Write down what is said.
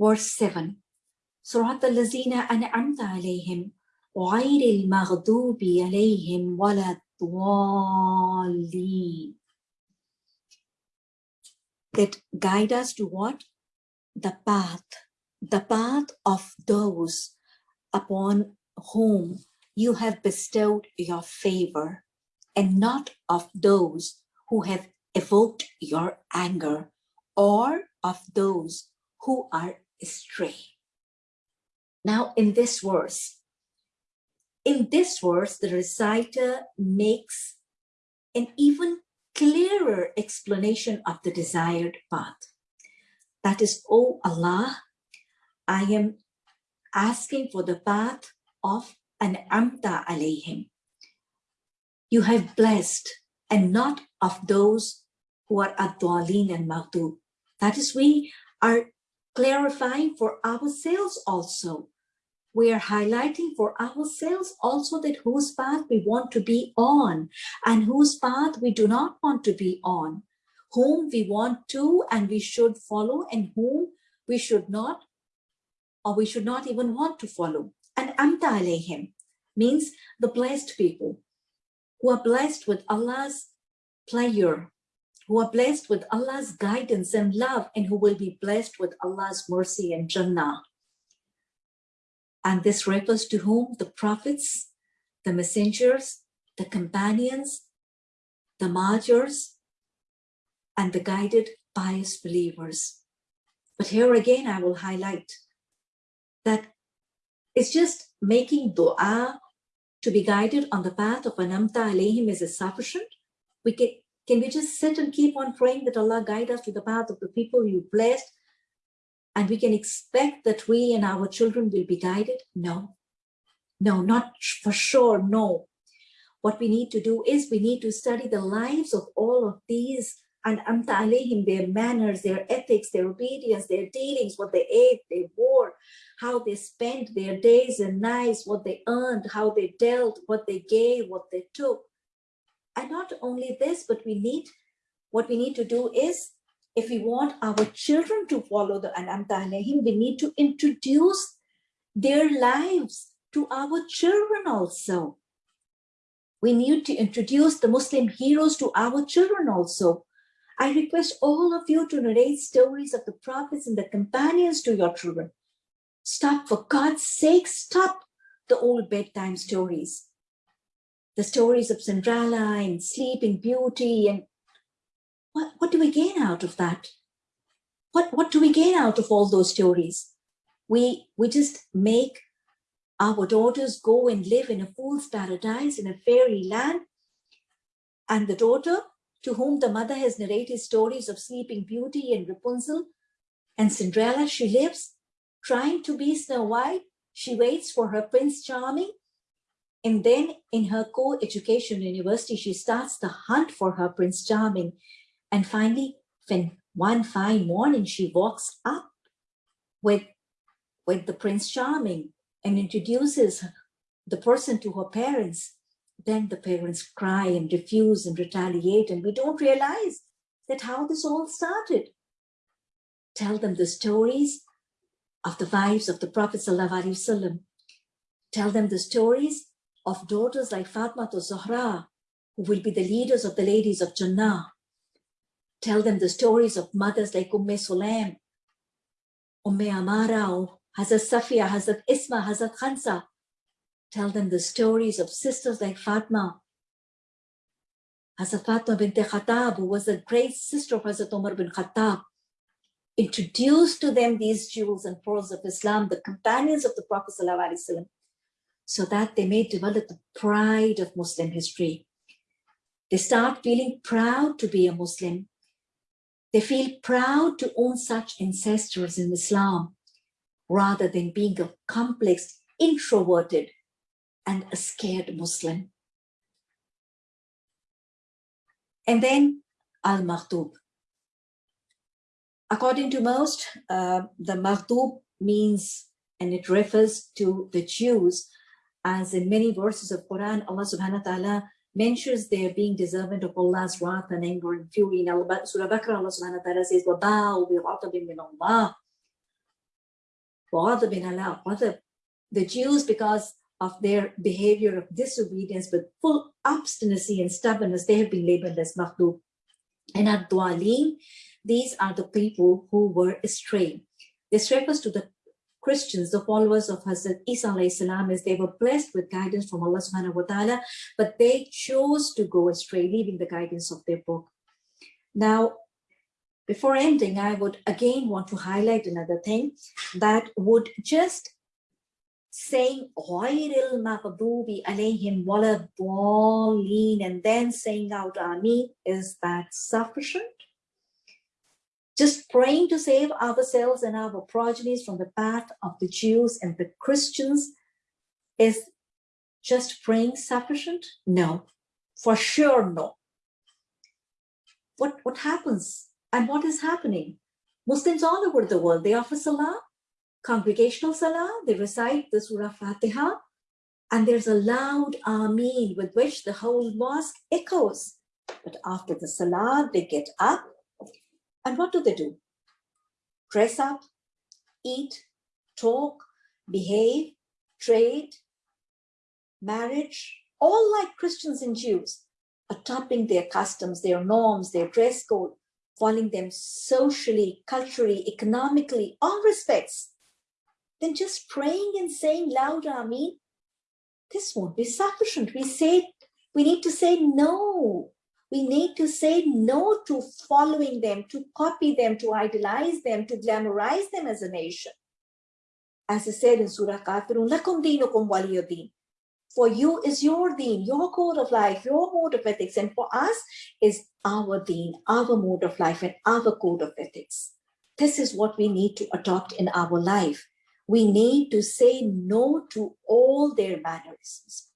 verse 7 صراط الذين أنعمت عليهم غير المغضوب عليهم ولا الضالين that guide us to what? The path, the path of those upon whom you have bestowed your favor and not of those who have evoked your anger or of those who are astray. Now in this verse, in this verse, the reciter makes an even clearer explanation of the desired path. That is, O Allah, I am asking for the path of an amta alayhim. You have blessed and not of those who are adwalin and maghdub. That is, we are clarifying for ourselves also. We are highlighting for ourselves also that whose path we want to be on and whose path we do not want to be on, whom we want to and we should follow and whom we should not or we should not even want to follow. And amta alayhim means the blessed people who are blessed with Allah's pleasure, who are blessed with Allah's guidance and love, and who will be blessed with Allah's mercy and Jannah. And this refers to whom? The prophets, the messengers, the companions, the martyrs, and the guided pious believers. But here again, I will highlight that it's just making dua to be guided on the path of Anamta alayhim is sufficient. We can, can we just sit and keep on praying that Allah guide us to the path of the people you blessed and we can expect that we and our children will be guided? No, no, not for sure, no. What we need to do is we need to study the lives of all of these and amta alayhim, their manners, their ethics, their obedience, their dealings, what they ate, they wore, how they spent their days and nights, what they earned, how they dealt, what they gave, what they took. And not only this, but we need, what we need to do is, if we want our children to follow the Anamta Alayhim, we need to introduce their lives to our children also. We need to introduce the Muslim heroes to our children also. I request all of you to narrate stories of the prophets and the companions to your children. Stop, for God's sake, stop the old bedtime stories. The stories of Cinderella and Sleeping Beauty and what, what do we gain out of that? What, what do we gain out of all those stories? We, we just make our daughters go and live in a fool's paradise in a fairy land. And the daughter to whom the mother has narrated stories of Sleeping Beauty and Rapunzel and Cinderella, she lives trying to be Snow White. She waits for her Prince Charming. And then in her co-education university, she starts the hunt for her Prince Charming. And finally, when one fine morning, she walks up with, with the Prince Charming and introduces the person to her parents then the parents cry and refuse and retaliate and we don't realize that how this all started. Tell them the stories of the wives of the Prophet Sallallahu Alaihi Wasallam. Tell them the stories of daughters like Fatma to Zahra, who will be the leaders of the ladies of Jannah. Tell them the stories of mothers like Umm Sulaim, Umm Amara, Hazrat Safiya, Hazrat Asma, Hazrat Khansa, Tell them the stories of sisters like Fatma. Hazrat Fatma bint Khattab, who was a great sister of Hazrat Umar bin Khattab. Introduce to them these jewels and pearls of Islam, the companions of the Prophet ﷺ, so that they may develop the pride of Muslim history. They start feeling proud to be a Muslim. They feel proud to own such ancestors in Islam, rather than being a complex, introverted, and a scared Muslim. And then Al-Maghdub. According to most, uh, the Maghdub means, and it refers to the Jews, as in many verses of Quran, Allah subhanahu wa ta'ala mentions their being deserving of Allah's wrath and anger and fury. In Surah Baqarah, Allah subhanahu wa ta'ala says, وَبَاءُ بِغَضَبٍ مِّنَ اللَّهِ وَغَضَبٍ عَلَىٰ غَضَبٍ The Jews, because of their behavior of disobedience with full obstinacy and stubbornness, they have been labeled as maghdub. And at Dwalim, these are the people who were astray. This refers to the Christians, the followers of Hazrat Isa salam, as they were blessed with guidance from Allah subhanahu wa ta'ala, but they chose to go astray, leaving the guidance of their book. Now, before ending, I would again want to highlight another thing that would just saying alayhim waladdallin and then saying out Ameen, is that sufficient? Just praying to save ourselves and our progenies from the path of the Jews and the Christians is just praying sufficient? No, for sure no. What, what happens and what is happening? Muslims all over the world, they offer salah, congregational salah, they recite the Surah Fatiha, and there's a loud Ameen with which the whole mosque echoes. But after the salah, they get up, and what do they do? Dress up, eat, talk, behave, trade, marriage, all like Christians and Jews, adopting their customs, their norms, their dress code, following them socially, culturally, economically, all respects, then just praying and saying loud Ameen, this won't be sufficient. We say, we need to say no. We need to say no to following them, to copy them, to idolize them, to glamorize them as a nation. As I said in Surah Kafirun, lakum dinukum waliyadin. For you is your deen, your code of life, your mode of ethics. And for us is our deen, our mode of life and our code of ethics. This is what we need to adopt in our life. We need to say no to all their mannerisms,